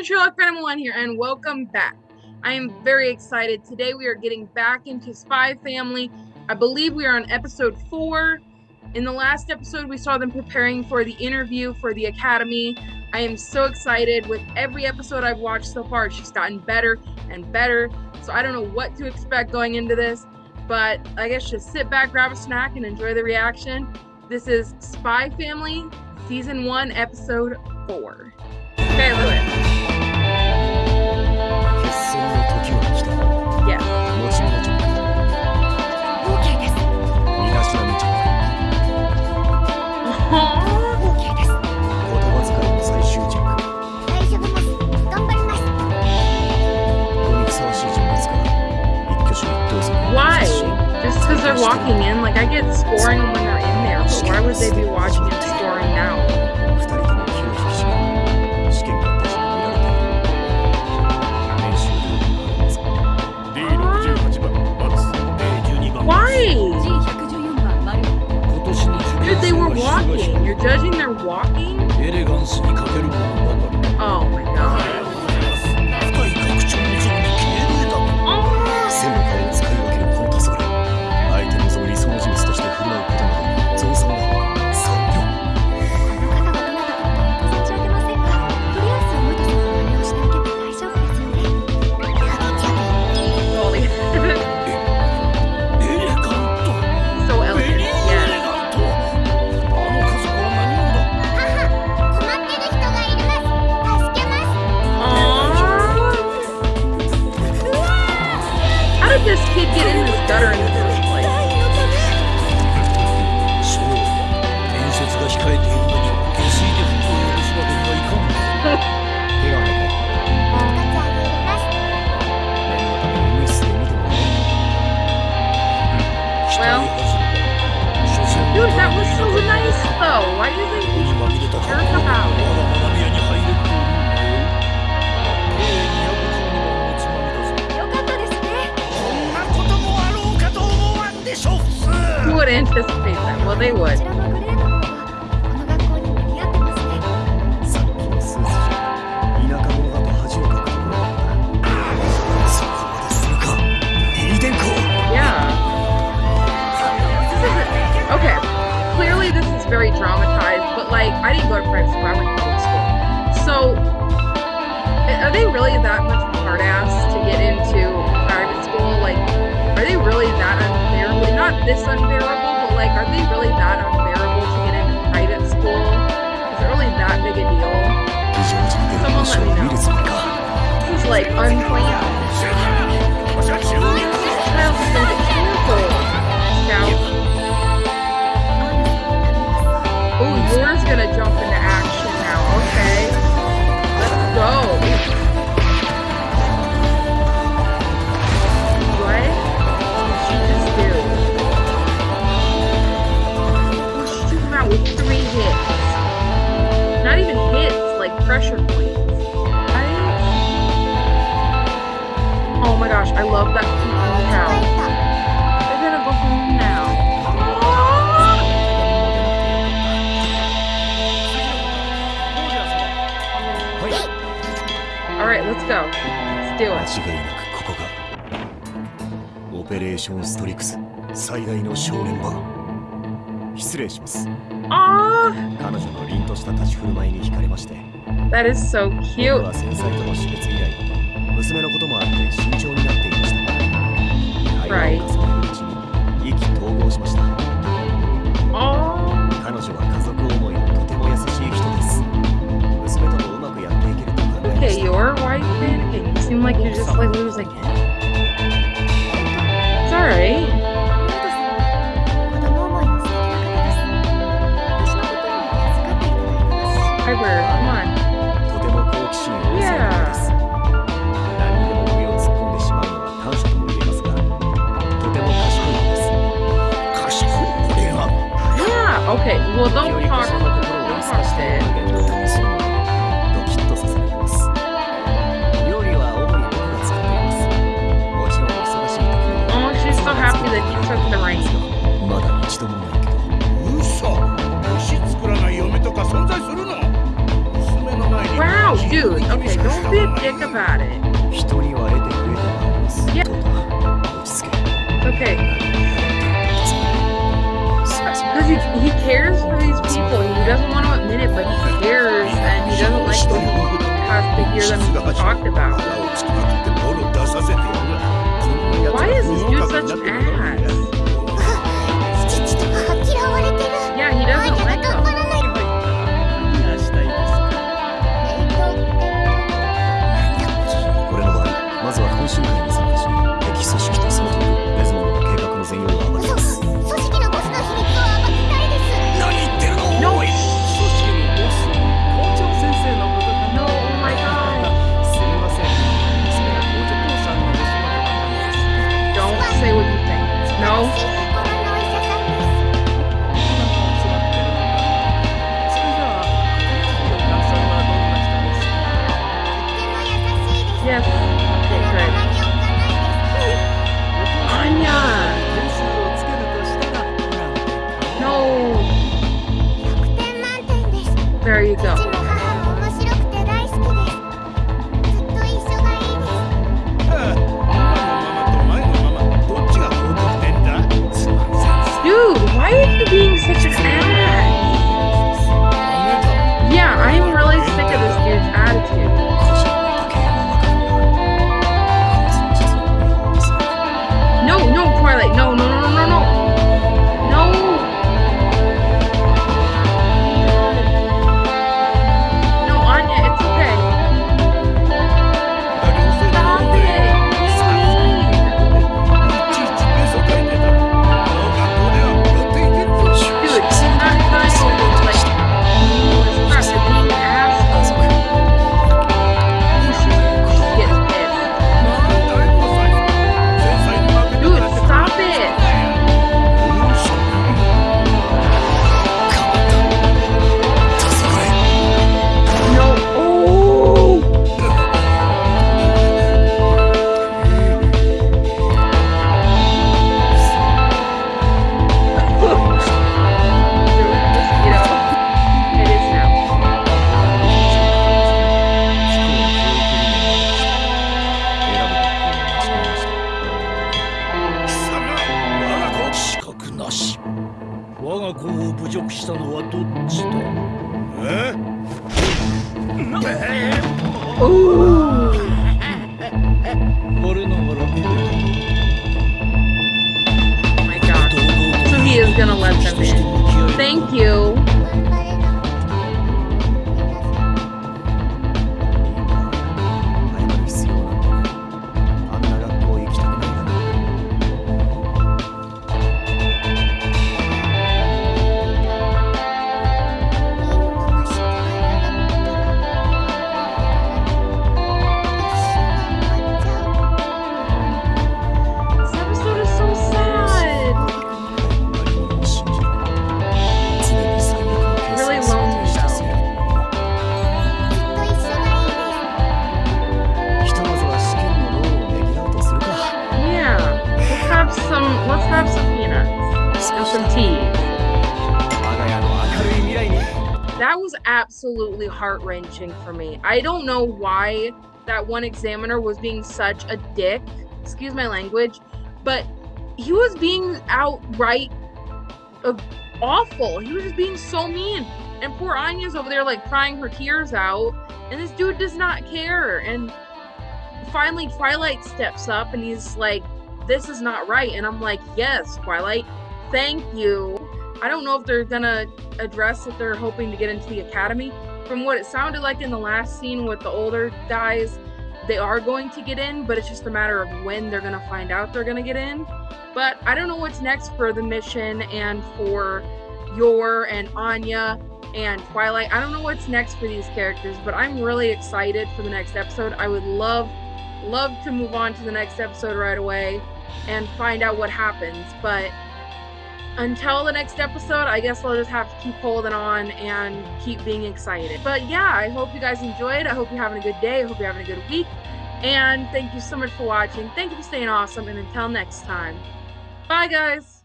everyone, Sherlock Phantom One here, and welcome back. I am very excited. Today we are getting back into Spy Family. I believe we are on episode four. In the last episode, we saw them preparing for the interview for the Academy. I am so excited. With every episode I've watched so far, she's gotten better and better. So I don't know what to expect going into this, but I guess just sit back, grab a snack, and enjoy the reaction. This is Spy Family, Season 1, Episode 4. Okay, walking in, like I get scoring when they're in there, but why would they be watching and scoring now? Why? Dude, they were walking. You're judging their walking? like I didn't go to private school, I went to public school. So are they really that much of a hard ass to get into private school? Like, are they really that unbearable? Not this unbearable, but like, are they really that unbearable to get into private school? Is it really that big a deal? Someone let me know. This is like unplanned. pressure points. What? Oh my gosh, I love that freaking cow. They're gonna go home now. Alright, let's go. Let's do 間 it. 違いなくここがオペレーションストリクス最大の正念場失礼します Aww, 彼女の凛とした立ち振る舞いに惹かれまして that is so 僕 cute. は繊細との死別以来娘のこともあって慎重 弁護士の心を優しく表現を楽しむものドキッとさせられます料理は主に僕が作っていますもちろん忙しい時にも Oh, she's so happy that you took the ring まだ一度もないけどウソ飯作らない嫁とか存在するの Wow, dude. Okay, don't be a dick about it. 人には得てくれたのです。Yeah. Okay. Because he, he cares for these people. He doesn't want to admit it, but he cares, and he doesn't like to have to hear them talked about. absolutely heart wrenching for me. I don't know why that one examiner was being such a dick, excuse my language, but he was being outright awful. He was just being so mean. And poor Anya's over there, like crying her tears out. And this dude does not care. And finally, Twilight steps up and he's like, This is not right. And I'm like, Yes, Twilight, thank you. I don't know if they're gonna address if they're hoping to get into the academy. From what it sounded like in the last scene with the older guys, they are going to get in, but it's just a matter of when they're gonna find out they're gonna get in. But I don't know what's next for the mission and for Yor and Anya and Twilight. I don't know what's next for these characters, but I'm really excited for the next episode. I would love, love to move on to the next episode right away and find out what happens. But until the next episode, I guess we'll just have to keep holding on and keep being excited. But yeah, I hope you guys enjoyed. I hope you're having a good day. I hope you're having a good week. And thank you so much for watching. Thank you for staying awesome. And until next time, bye guys.